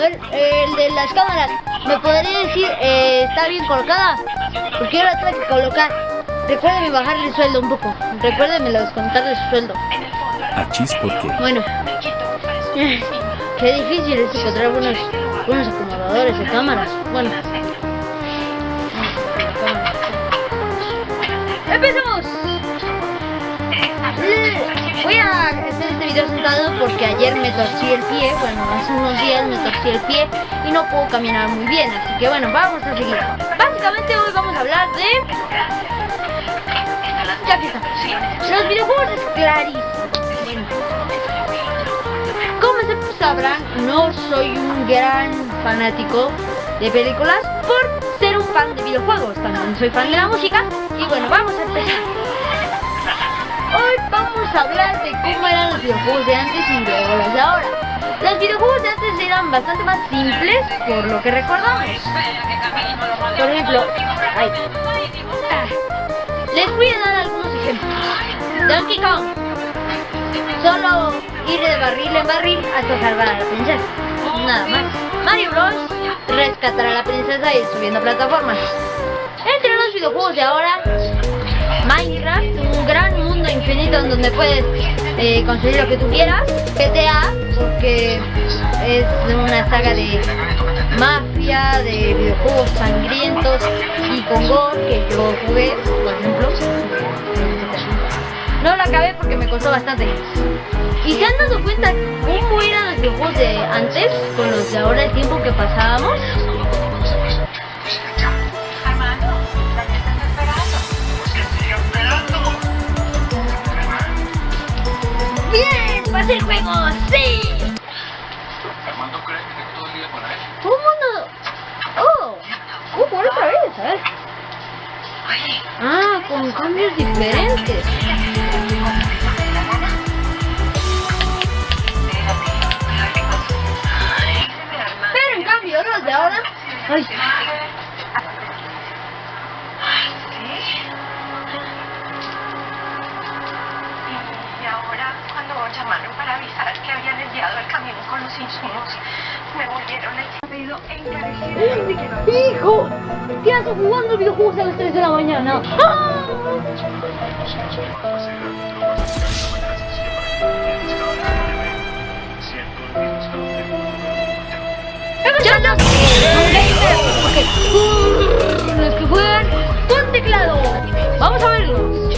A ver, el de las cámaras, ¿me podría decir, eh, está bien colocada? Porque yo la tengo que colocar. Recuérdeme bajarle el sueldo un poco. Recuérdeme descontarle su sueldo. Achis, ¿por qué? Bueno, qué difícil es encontrar buenos, buenos acomodadores de cámaras. Bueno, ¡Empezamos! Voy a hacer este video sentado porque ayer me torcí el pie, bueno, hace unos días me torcí el pie y no puedo caminar muy bien, así que bueno, vamos a seguir. Básicamente hoy vamos a hablar de... Ya que. Los videojuegos es clarísimo. Como se sabrán, no soy un gran fanático de películas por ser un fan de videojuegos. También soy fan de la música. Y bueno, vamos a empezar. Hoy vamos a hablar de cómo eran los videojuegos de antes y luego los de ahora. Los videojuegos de antes eran bastante más simples por lo que recordamos. Por ejemplo, ay, ah, les voy a dar algunos ejemplos. Donkey Kong. Solo ir de barril en barril hasta salvar a la princesa. Nada más. Mario Bros. Rescatar a la princesa y subiendo plataformas. Entre los videojuegos de ahora, Minecraft, un gran infinito en donde puedes eh, conseguir lo que tú quieras. GTA, porque es una saga de mafia, de videojuegos sangrientos y con gore que yo jugué, por ejemplo. No lo acabé porque me costó bastante. ¿Y se han dado cuenta cómo eran los videojuegos de antes con los de ahora, el tiempo que pasábamos? El juego! ¡Sí! Armando cree que tengo todo el día para él. ¿Cómo no? ¡Oh! ¡Oh, por otra vez! A ver. Ah, con cambios diferentes. Pero en cambio, los de ahora... ¡Ay! El pedido encarecidamente que no ¡Hijo! ¿Qué haces jugando videojuegos a las 3 de la mañana? ¡Ah! ¡Muchachos! Los que juegan con teclado. Vamos a verlos.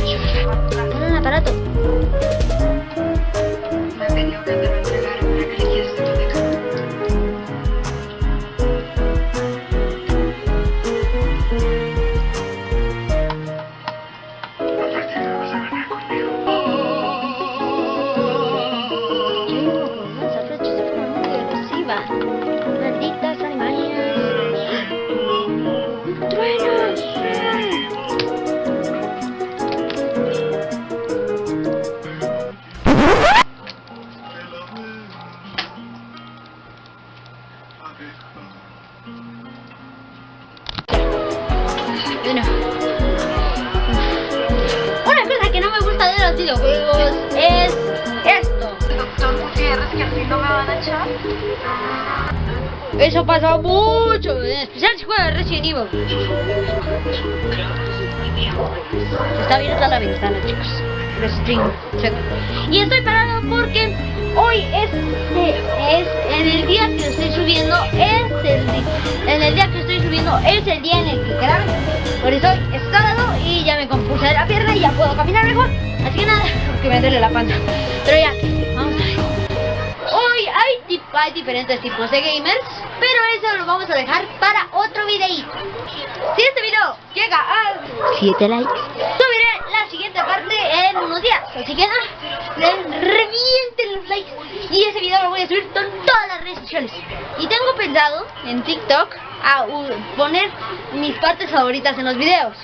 Eso pasa mucho, en especial si juega Resident Evil. Está abierta la ventana, chicos. Restring, check. Y estoy parado porque hoy es, en el día que estoy subiendo, es el, en el día que estoy subiendo, es el día en el que grabo. Por eso es sábado y ya me compuse de la pierna y ya puedo caminar mejor. Así que nada, porque me duele la panza. Pero ya, hay, diferentes tipos de gamers, pero eso lo vamos a dejar para otro videíto. Si este video llega a 7 likes, subiré la siguiente parte en unos días. Así que le- revienten los likes. Y ese video lo voy a subir con todas las redes sociales. Y tengo pensado en TikTok a poner mis partes favoritas en los videos.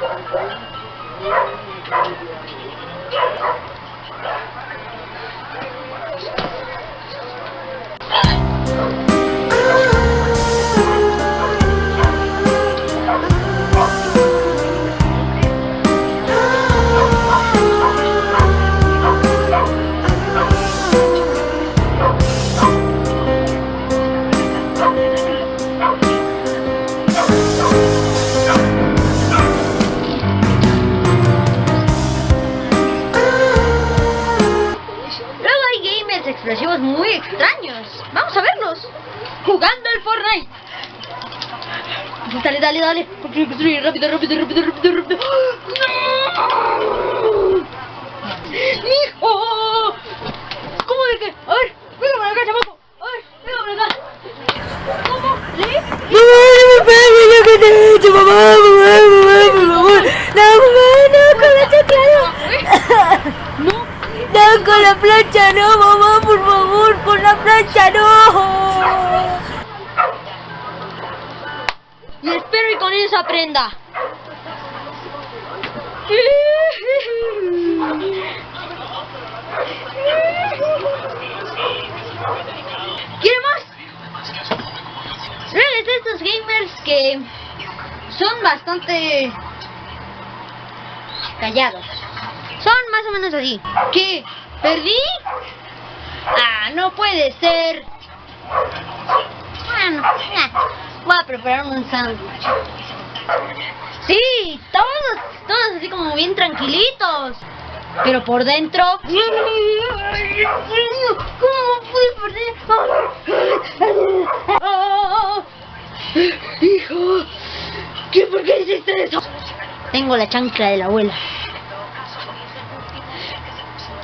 Thank you. Dale, dale, dale. Rápido, rápido, rápido, rápido, rápido. ¡No! ¿Cómo de que? A ver, venga para acá, chamaco. Con la plancha no, mamá, por favor, con la plancha no. Espero y con eso aprenda. ¿Quiere más? Reales estos gamers que son bastante callados. Son más o menos así. ¿Qué? ¿Perdí? Ah, no puede ser. Bueno, voy a preparar un sándwich. Sí, todos, todos así como bien tranquilitos. Pero por dentro... ¿Cómo pude perder? Hijo, ¿qué, ¿por qué hiciste eso? Tengo la chancla de la abuela.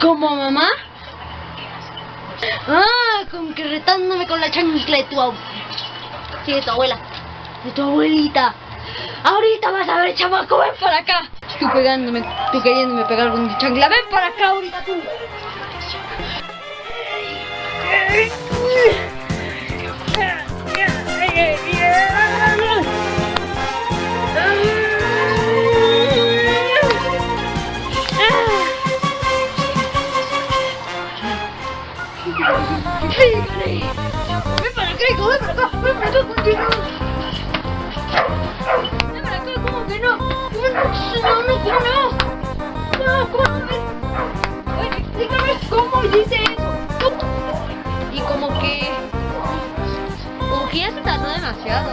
¿Como mamá? Ah, con que retándome con la chancla de tu abuela. De tu abuela. De tu abuelita. Ahorita vas a ver, chamaco, ven para acá. Tú pegándome, tú queriéndome pegar con tu chancla. Ven para acá ahorita tú. ¡Ven para acá, hijo! ¡Ven para acá! ¡Ven para acá contigo! ¡Ven para acá! ¿Cómo que no? ¿Cómo no? No, ¿cómo no? No, ¿cómo no? Oye, explícame cómo dice eso. Y como que... Como que ya se tardó demasiado.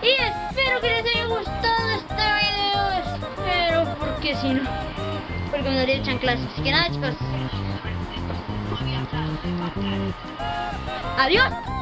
Y espero que les haya gustado este video. Espero, porque si no, porque me daría chanclas. Así que nada, chicos. Adiós.